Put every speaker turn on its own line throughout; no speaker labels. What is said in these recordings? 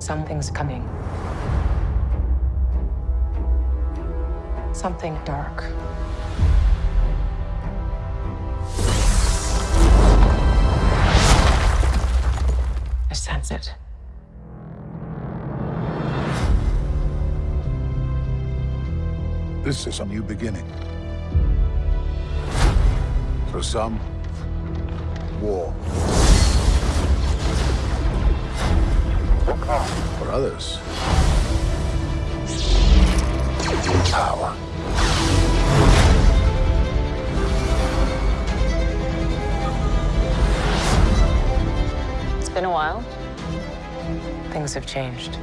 Something's coming. Something dark. I sense it.
This is a new beginning. For some, war. Others, power.
It's been a while. Things have changed.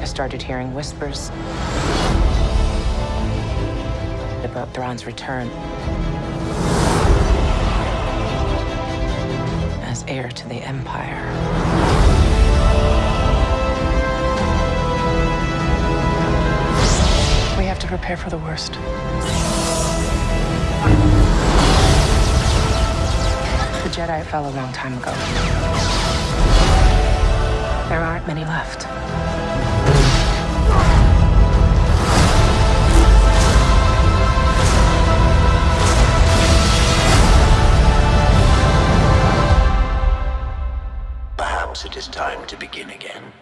I started hearing whispers about Thrawn's return as heir to the Empire. prepare for the worst. The Jedi fell a long time ago. There aren't many left. Perhaps it is time to begin again.